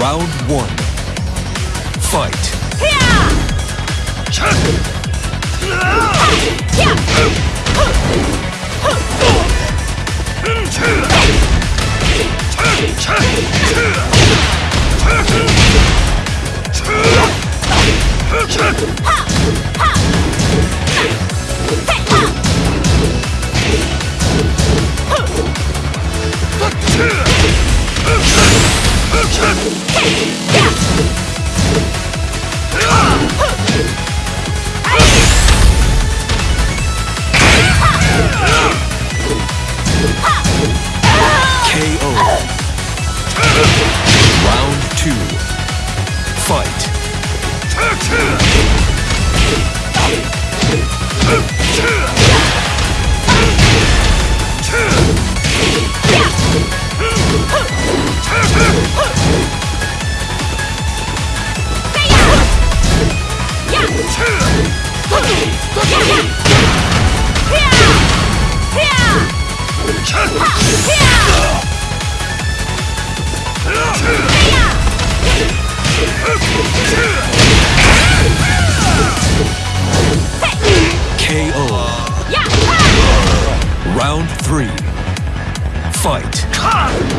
Round one. Fight. KO. Two. Fight. KO. Round three. Fight. KO.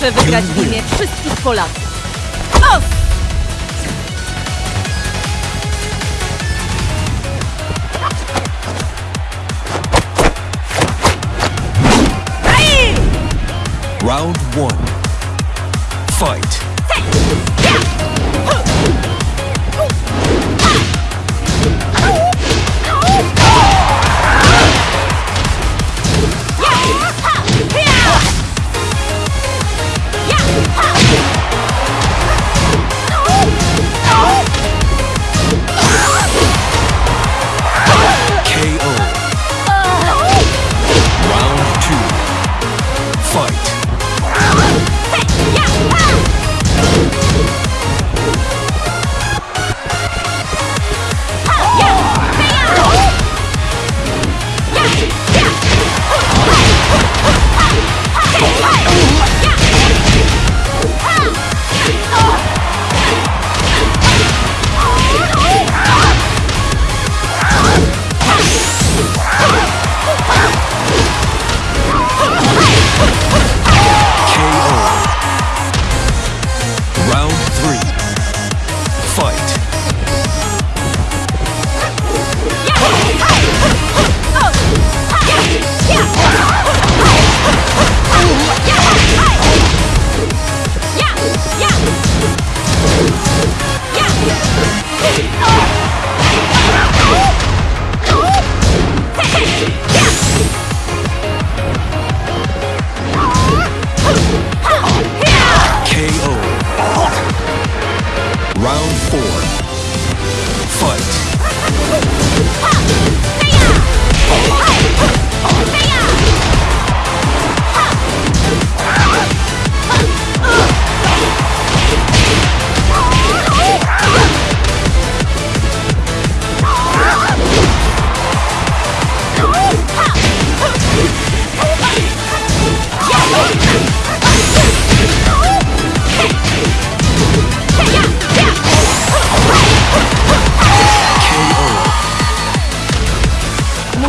Muszę wygrać w imię wszystkich Polaków. O! Round one. Fight. KO. Fight.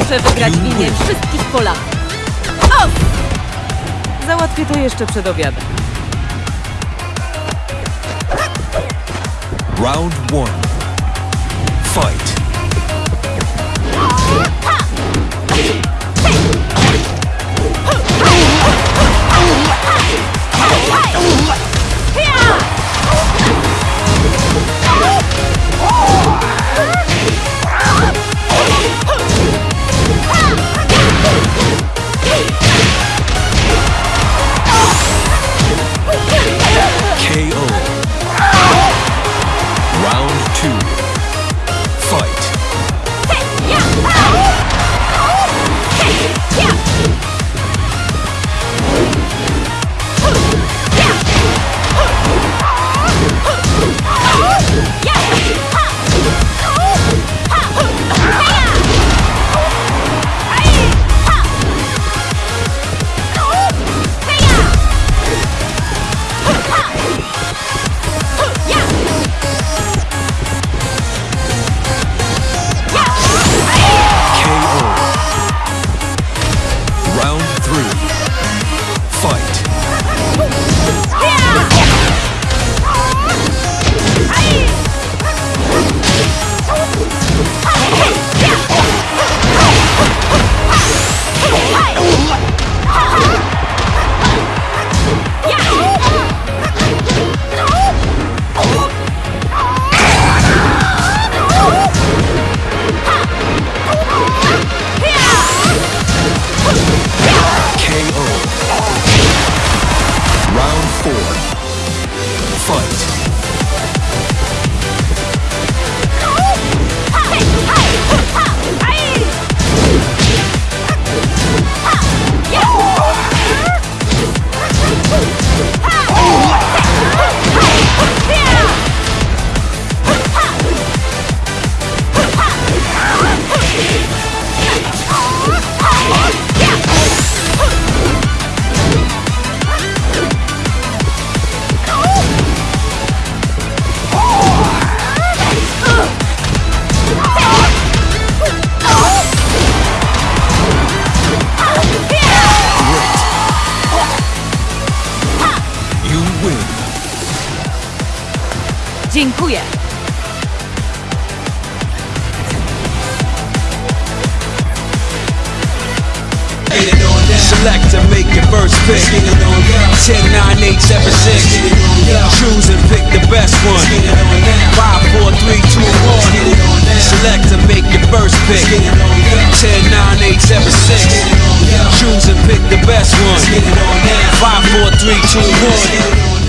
Muszę wygrać w imię wszystkich Polaków. O! Załatwię to jeszcze przed obiadem. Round one. Fight. Bye. fight. Dziękuję. Select to make your first pick. 10, 9, 8, 7, 6. Choose and pick the best one. 5, 4, 3, 2, 1. Select to make your first pick. 10, 9, 8, 7, 6. Choose and pick the best one. 5, 4, 3, 2, 1.